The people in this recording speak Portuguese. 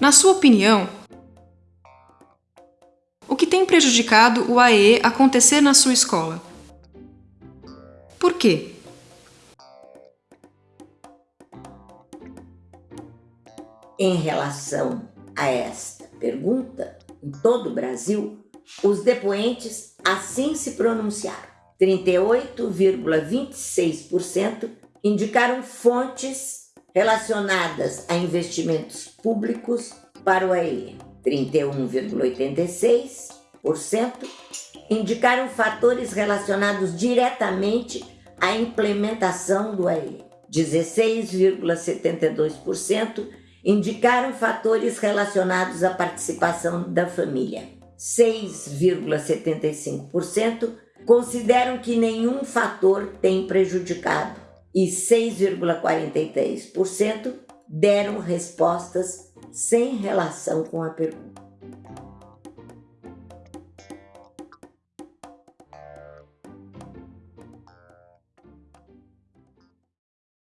Na sua opinião, o que tem prejudicado o AE acontecer na sua escola? Por quê? Em relação a esta pergunta, em todo o Brasil, os depoentes assim se pronunciaram. 38,26% indicaram fontes relacionadas a investimentos públicos para o AE. 31,86% indicaram fatores relacionados diretamente à implementação do AE. 16,72% indicaram fatores relacionados à participação da família. 6,75% consideram que nenhum fator tem prejudicado e 6,43% deram respostas sem relação com a pergunta.